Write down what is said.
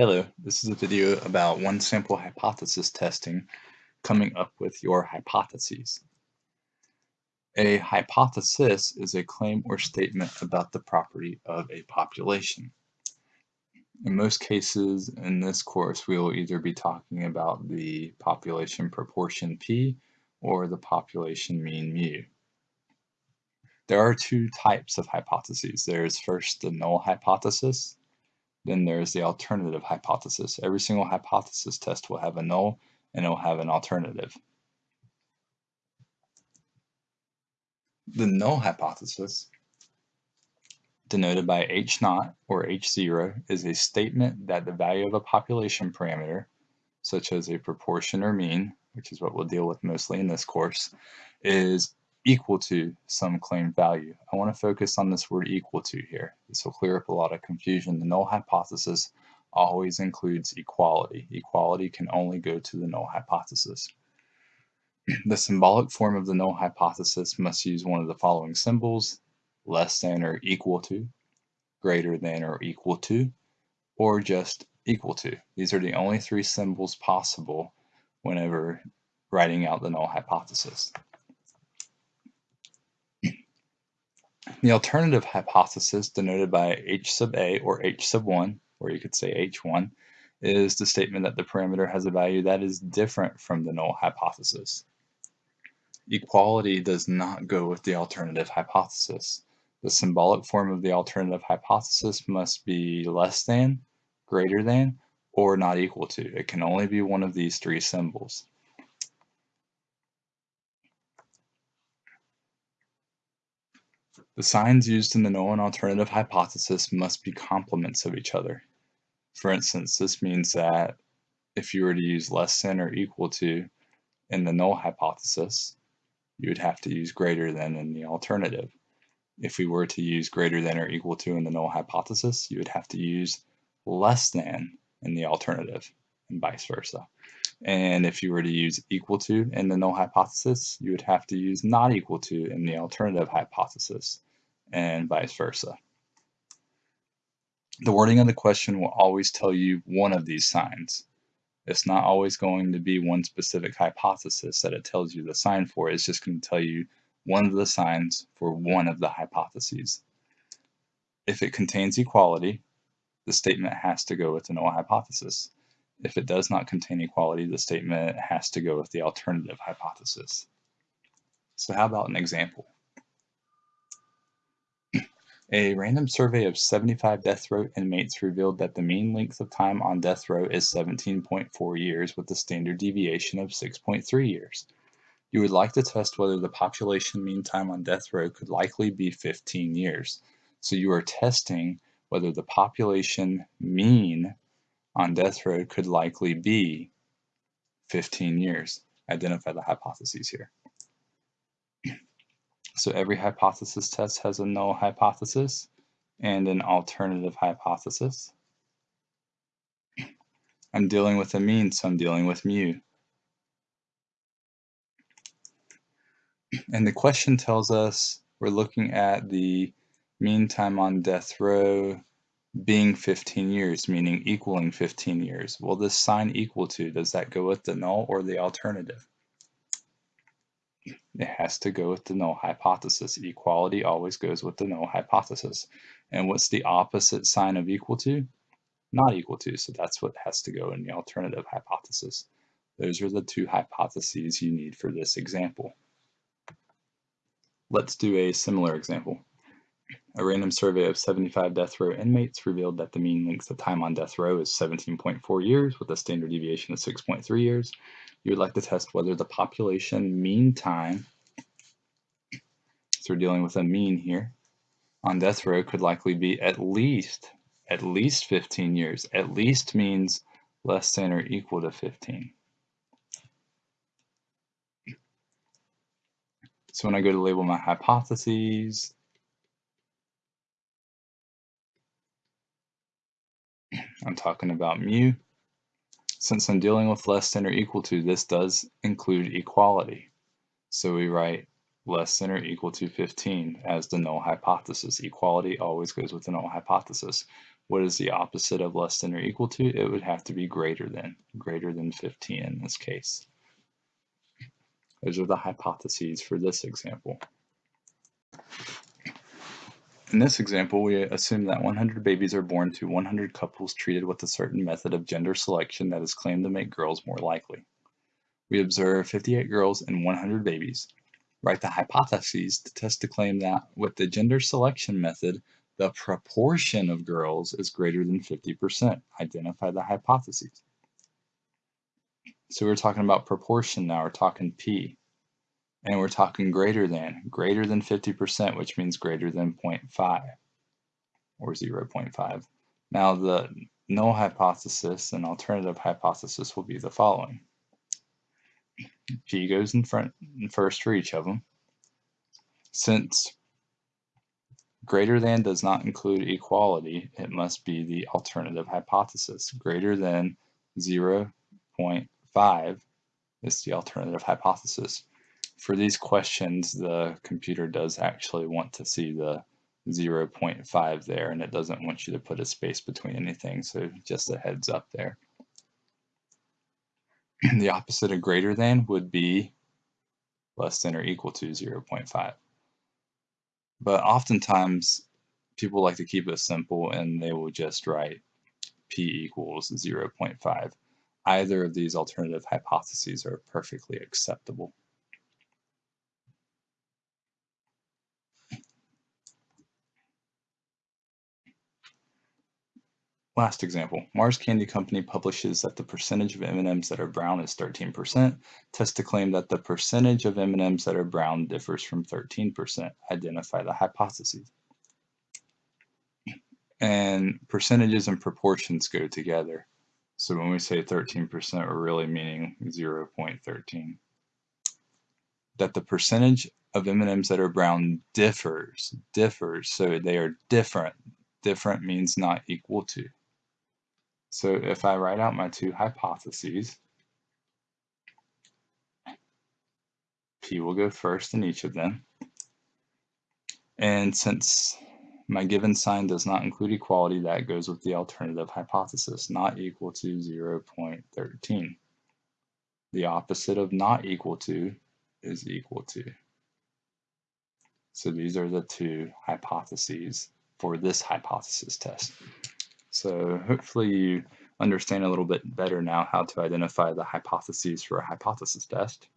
Hello, this is a video about one sample hypothesis testing coming up with your hypotheses. A hypothesis is a claim or statement about the property of a population. In most cases in this course we will either be talking about the population proportion P or the population mean mu. There are two types of hypotheses. There is first the null hypothesis then there's the alternative hypothesis. Every single hypothesis test will have a null and it will have an alternative. The null hypothesis, denoted by H naught or H0, is a statement that the value of a population parameter, such as a proportion or mean, which is what we'll deal with mostly in this course, is equal to some claimed value. I want to focus on this word equal to here. This will clear up a lot of confusion. The null hypothesis always includes equality. Equality can only go to the null hypothesis. The symbolic form of the null hypothesis must use one of the following symbols, less than or equal to, greater than or equal to, or just equal to. These are the only three symbols possible whenever writing out the null hypothesis. The alternative hypothesis, denoted by H sub A or H sub 1, or you could say H1, is the statement that the parameter has a value that is different from the null hypothesis. Equality does not go with the alternative hypothesis. The symbolic form of the alternative hypothesis must be less than, greater than, or not equal to. It can only be one of these three symbols. The signs used in the null and alternative hypothesis must be complements of each other. For instance, this means that if you were to use less than or equal to in the null hypothesis, you would have to use greater than in the alternative. If we were to use greater than or equal to in the null hypothesis, you would have to use less than in the alternative and vice versa. And if you were to use equal to in the null hypothesis, you would have to use not equal to in the alternative hypothesis and vice versa. The wording of the question will always tell you one of these signs. It's not always going to be one specific hypothesis that it tells you the sign for. It's just going to tell you one of the signs for one of the hypotheses. If it contains equality, the statement has to go with the null hypothesis. If it does not contain equality, the statement has to go with the alternative hypothesis. So how about an example? A random survey of 75 death row inmates revealed that the mean length of time on death row is 17.4 years with a standard deviation of 6.3 years. You would like to test whether the population mean time on death row could likely be 15 years. So you are testing whether the population mean on death row could likely be 15 years. Identify the hypotheses here. So every hypothesis test has a null hypothesis and an alternative hypothesis. I'm dealing with a mean, so I'm dealing with mu. And the question tells us we're looking at the mean time on death row being 15 years, meaning equaling 15 years. Well, this sign equal to, does that go with the null or the alternative? It has to go with the null hypothesis. Equality always goes with the null hypothesis. And what's the opposite sign of equal to? Not equal to, so that's what has to go in the alternative hypothesis. Those are the two hypotheses you need for this example. Let's do a similar example. A random survey of 75 death row inmates revealed that the mean length of time on death row is 17.4 years with a standard deviation of 6.3 years you would like to test whether the population mean time, we're dealing with a mean here, on death row could likely be at least, at least 15 years. At least means less than or equal to 15. So when I go to label my hypotheses, I'm talking about mu. Since I'm dealing with less than or equal to, this does include equality. So we write less than or equal to 15 as the null hypothesis. Equality always goes with the null hypothesis. What is the opposite of less than or equal to? It would have to be greater than, greater than 15 in this case. Those are the hypotheses for this example. In this example, we assume that 100 babies are born to 100 couples treated with a certain method of gender selection that is claimed to make girls more likely. We observe 58 girls and 100 babies. Write the hypotheses to test the claim that with the gender selection method, the proportion of girls is greater than 50%. Identify the hypotheses. So we're talking about proportion now, we're talking P. And we're talking greater than, greater than 50%, which means greater than 0.5 or 0.5. Now the null hypothesis and alternative hypothesis will be the following. P goes in front first for each of them. Since greater than does not include equality, it must be the alternative hypothesis. Greater than 0.5 is the alternative hypothesis for these questions, the computer does actually want to see the 0.5 there, and it doesn't want you to put a space between anything, so just a heads up there. the opposite of greater than would be less than or equal to 0.5. But oftentimes, people like to keep it simple, and they will just write p equals 0.5. Either of these alternative hypotheses are perfectly acceptable. Last example, Mars Candy Company publishes that the percentage of M&Ms that are brown is 13%. Test to claim that the percentage of M&Ms that are brown differs from 13%. Identify the hypotheses. And percentages and proportions go together. So when we say 13%, we're really meaning 0.13. That the percentage of M&Ms that are brown differs, differs, so they are different. Different means not equal to. So if I write out my two hypotheses, P will go first in each of them. And since my given sign does not include equality, that goes with the alternative hypothesis, not equal to 0.13. The opposite of not equal to is equal to. So these are the two hypotheses for this hypothesis test. So hopefully you understand a little bit better now how to identify the hypotheses for a hypothesis test.